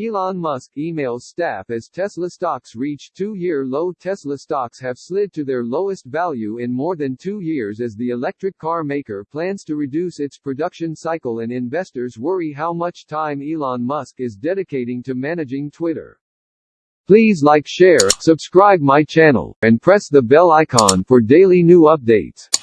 Elon Musk emails staff as Tesla stocks reach two-year low Tesla stocks have slid to their lowest value in more than two years as the electric car maker plans to reduce its production cycle and investors worry how much time Elon Musk is dedicating to managing Twitter. Please like share, subscribe my channel, and press the bell icon for daily new updates.